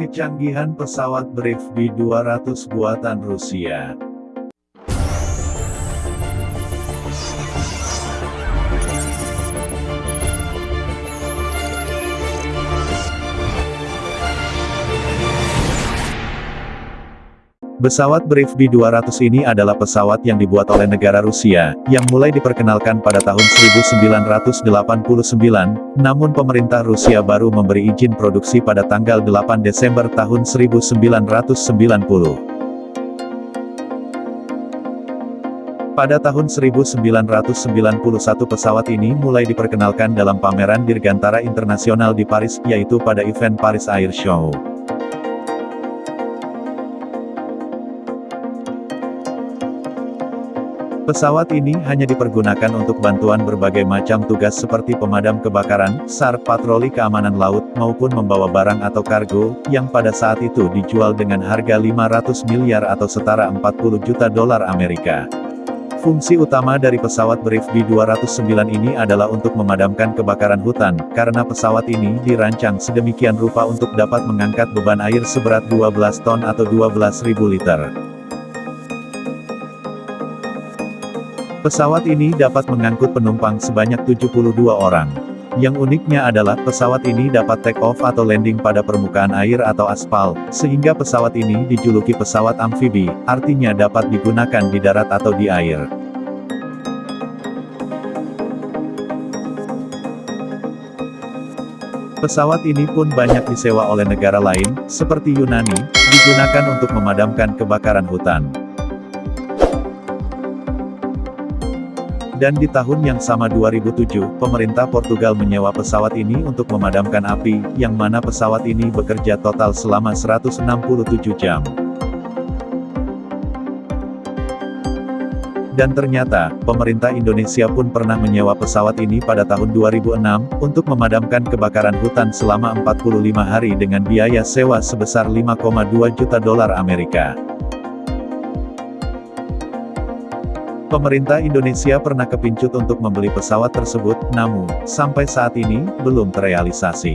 Kecanggihan pesawat Brave B-200 buatan Rusia. Pesawat Brave B-200 ini adalah pesawat yang dibuat oleh negara Rusia, yang mulai diperkenalkan pada tahun 1989, namun pemerintah Rusia baru memberi izin produksi pada tanggal 8 Desember tahun 1990. Pada tahun 1991 pesawat ini mulai diperkenalkan dalam pameran Dirgantara Internasional di Paris, yaitu pada event Paris Air Show. Pesawat ini hanya dipergunakan untuk bantuan berbagai macam tugas seperti pemadam kebakaran, SAR, patroli keamanan laut, maupun membawa barang atau kargo, yang pada saat itu dijual dengan harga 500 miliar atau setara 40 juta dolar Amerika. Fungsi utama dari pesawat Brave B-209 ini adalah untuk memadamkan kebakaran hutan, karena pesawat ini dirancang sedemikian rupa untuk dapat mengangkat beban air seberat 12 ton atau 12.000 liter. Pesawat ini dapat mengangkut penumpang sebanyak 72 orang. Yang uniknya adalah, pesawat ini dapat take off atau landing pada permukaan air atau aspal, sehingga pesawat ini dijuluki pesawat amfibi, artinya dapat digunakan di darat atau di air. Pesawat ini pun banyak disewa oleh negara lain, seperti Yunani, digunakan untuk memadamkan kebakaran hutan. Dan di tahun yang sama 2007, pemerintah Portugal menyewa pesawat ini untuk memadamkan api, yang mana pesawat ini bekerja total selama 167 jam. Dan ternyata, pemerintah Indonesia pun pernah menyewa pesawat ini pada tahun 2006, untuk memadamkan kebakaran hutan selama 45 hari dengan biaya sewa sebesar 5,2 juta dolar Amerika. Pemerintah Indonesia pernah kepincut untuk membeli pesawat tersebut, namun, sampai saat ini, belum terrealisasi.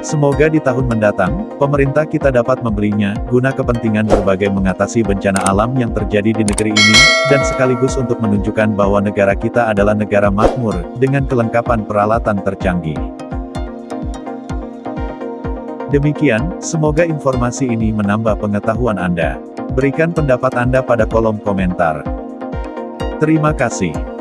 Semoga di tahun mendatang, pemerintah kita dapat membelinya, guna kepentingan berbagai mengatasi bencana alam yang terjadi di negeri ini, dan sekaligus untuk menunjukkan bahwa negara kita adalah negara makmur, dengan kelengkapan peralatan tercanggih. Demikian, semoga informasi ini menambah pengetahuan Anda. Berikan pendapat Anda pada kolom komentar. Terima kasih.